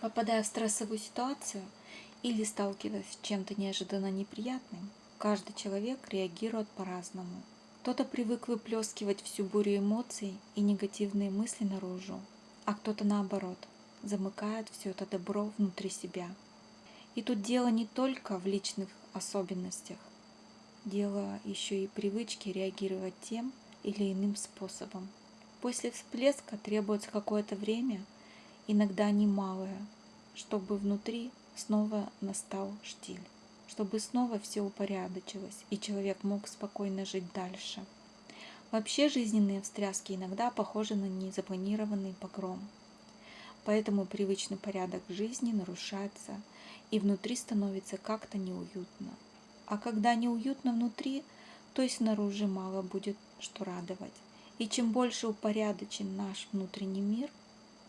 Попадая в стрессовую ситуацию или сталкиваясь с чем-то неожиданно неприятным, каждый человек реагирует по-разному. Кто-то привык выплескивать всю бурю эмоций и негативные мысли наружу, а кто-то наоборот, замыкает все это добро внутри себя. И тут дело не только в личных особенностях, дело еще и привычки реагировать тем или иным способом. После всплеска требуется какое-то время – иногда немалое, чтобы внутри снова настал штиль, чтобы снова все упорядочилось, и человек мог спокойно жить дальше. Вообще жизненные встряски иногда похожи на незапланированный погром. Поэтому привычный порядок жизни нарушается, и внутри становится как-то неуютно. А когда неуютно внутри, то и снаружи мало будет что радовать. И чем больше упорядочен наш внутренний мир,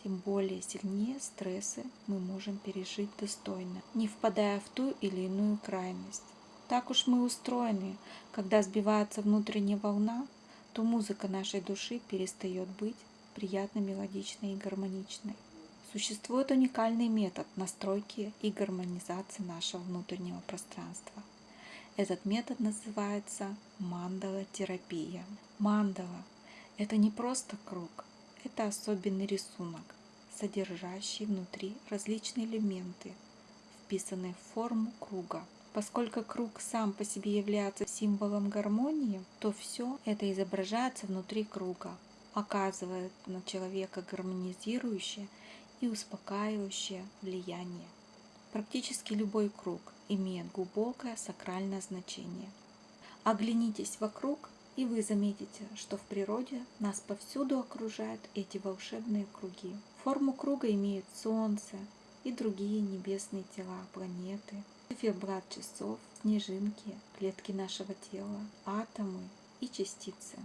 тем более сильнее стрессы мы можем пережить достойно, не впадая в ту или иную крайность. Так уж мы устроены, когда сбивается внутренняя волна, то музыка нашей души перестает быть приятно мелодичной и гармоничной. Существует уникальный метод настройки и гармонизации нашего внутреннего пространства. Этот метод называется мандала-терапия. Мандала – это не просто круг, это особенный рисунок, содержащий внутри различные элементы, вписанные в форму круга. Поскольку круг сам по себе является символом гармонии, то все это изображается внутри круга, оказывает на человека гармонизирующее и успокаивающее влияние. Практически любой круг имеет глубокое сакральное значение. Оглянитесь вокруг и вы заметите, что в природе нас повсюду окружают эти волшебные круги. Форму круга имеют Солнце и другие небесные тела, планеты, циферблат часов, снежинки, клетки нашего тела, атомы и частицы,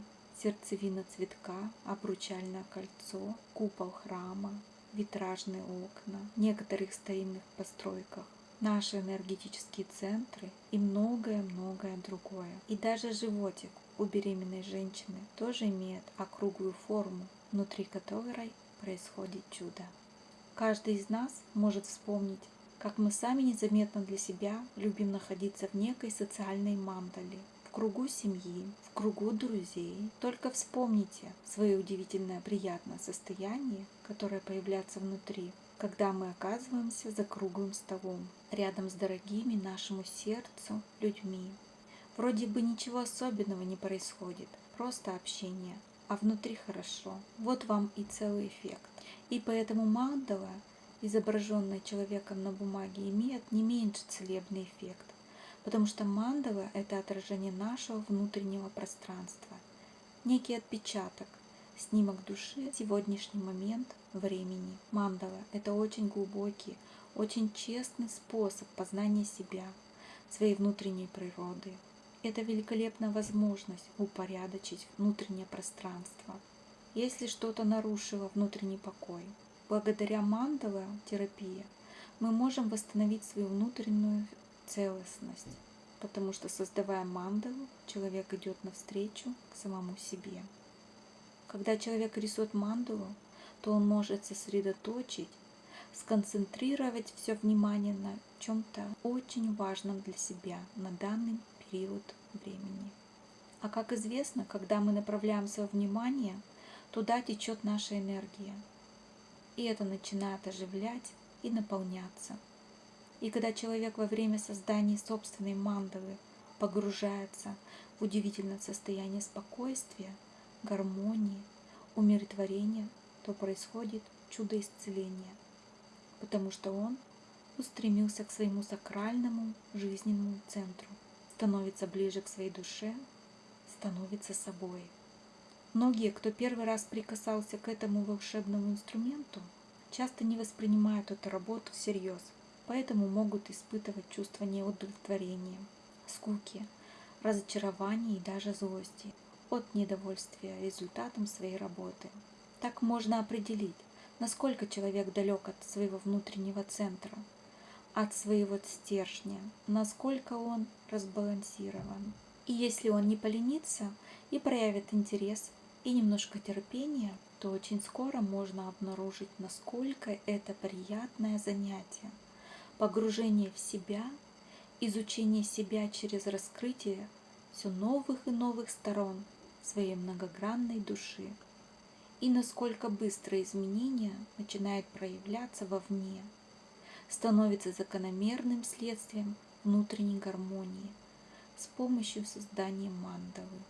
сердцевина цветка, обручальное кольцо, купол храма, витражные окна, некоторых старинных постройках, наши энергетические центры и многое-многое другое. И даже животик у беременной женщины тоже имеет округлую форму, внутри которой происходит чудо. Каждый из нас может вспомнить, как мы сами незаметно для себя любим находиться в некой социальной мандале, в кругу семьи, в кругу друзей. Только вспомните свое удивительное приятное состояние, которое появляется внутри, когда мы оказываемся за круглым столом, рядом с дорогими нашему сердцу людьми, Вроде бы ничего особенного не происходит, просто общение, а внутри хорошо. Вот вам и целый эффект. И поэтому мандала, изображенная человеком на бумаге, имеет не меньше целебный эффект, потому что мандала – это отражение нашего внутреннего пространства, некий отпечаток, снимок души сегодняшний момент времени. Мандала – это очень глубокий, очень честный способ познания себя, своей внутренней природы, это великолепная возможность упорядочить внутреннее пространство, если что-то нарушило внутренний покой. Благодаря мандала терапии мы можем восстановить свою внутреннюю целостность, потому что создавая мандалу, человек идет навстречу к самому себе. Когда человек рисует мандалу, то он может сосредоточить, сконцентрировать все внимание на чем-то очень важном для себя на данный период времени. А как известно, когда мы направляем свое внимание, туда течет наша энергия. И это начинает оживлять и наполняться. И когда человек во время создания собственной мандалы погружается в удивительное состояние спокойствия, гармонии, умиротворения, то происходит чудо исцеления, потому что он устремился к своему сакральному жизненному центру – становится ближе к своей душе, становится собой. Многие, кто первый раз прикасался к этому волшебному инструменту, часто не воспринимают эту работу всерьез, поэтому могут испытывать чувство неудовлетворения, скуки, разочарования и даже злости от недовольствия результатом своей работы. Так можно определить, насколько человек далек от своего внутреннего центра – от своего стержня, насколько он разбалансирован. И если он не поленится и проявит интерес и немножко терпения, то очень скоро можно обнаружить, насколько это приятное занятие. Погружение в себя, изучение себя через раскрытие все новых и новых сторон своей многогранной души. И насколько быстро изменения начинают проявляться вовне, становится закономерным следствием внутренней гармонии с помощью создания мандалы.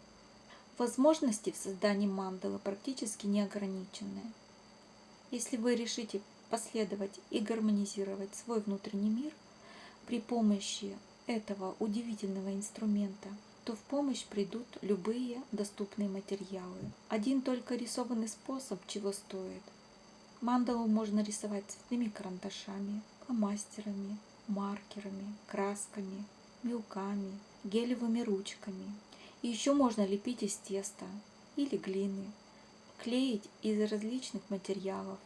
Возможности в создании мандалы практически не ограничены. Если вы решите последовать и гармонизировать свой внутренний мир при помощи этого удивительного инструмента, то в помощь придут любые доступные материалы. Один только рисованный способ чего стоит. Мандалу можно рисовать цветными карандашами, фломастерами, маркерами, красками, мелками, гелевыми ручками – и еще можно лепить из теста или глины, клеить из различных материалов,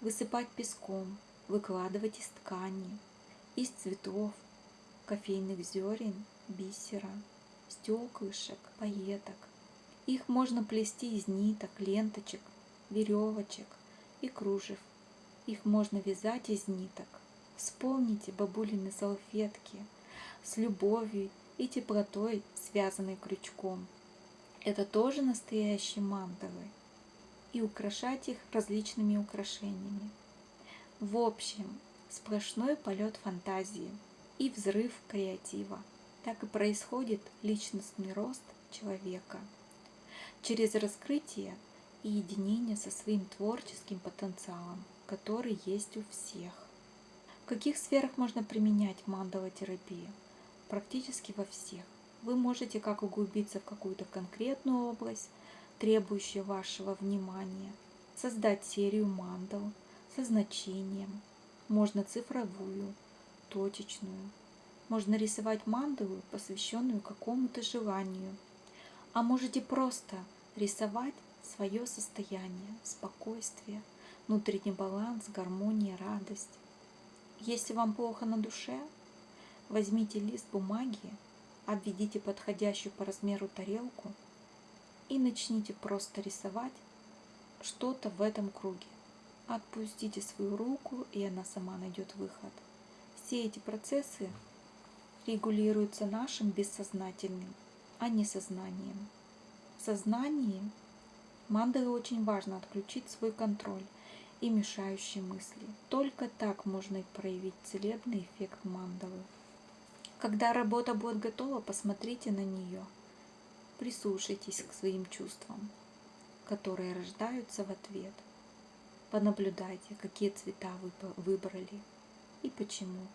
высыпать песком, выкладывать из ткани, из цветов, кофейных зерен, бисера, стеклышек, пайеток. Их можно плести из ниток, ленточек, веревочек и кружев. Их можно вязать из ниток. Вспомните бабулины салфетки с любовью и теплотой, связанной крючком. Это тоже настоящие мандалы. И украшать их различными украшениями. В общем, сплошной полет фантазии и взрыв креатива. Так и происходит личностный рост человека. Через раскрытие и единение со своим творческим потенциалом, который есть у всех. В каких сферах можно применять мандала-терапию? практически во всех. Вы можете как углубиться в какую-то конкретную область, требующую вашего внимания, создать серию мандал со значением, можно цифровую, точечную, можно рисовать мандалу, посвященную какому-то желанию, а можете просто рисовать свое состояние, спокойствие, внутренний баланс, гармония, радость. Если вам плохо на душе, Возьмите лист бумаги, обведите подходящую по размеру тарелку и начните просто рисовать что-то в этом круге. Отпустите свою руку, и она сама найдет выход. Все эти процессы регулируются нашим бессознательным, а не сознанием. В сознании мандалы очень важно отключить свой контроль и мешающие мысли. Только так можно проявить целебный эффект мандалы. Когда работа будет готова, посмотрите на нее. Прислушайтесь к своим чувствам, которые рождаются в ответ. Понаблюдайте, какие цвета вы выбрали и почему,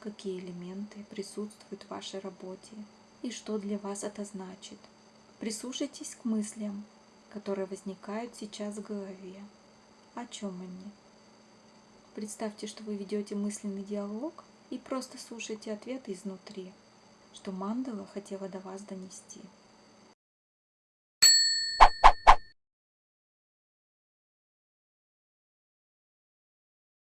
какие элементы присутствуют в вашей работе и что для вас это значит. Прислушайтесь к мыслям, которые возникают сейчас в голове. О чем они? Представьте, что вы ведете мысленный диалог и просто слушайте ответы изнутри, что мандала хотела до вас донести.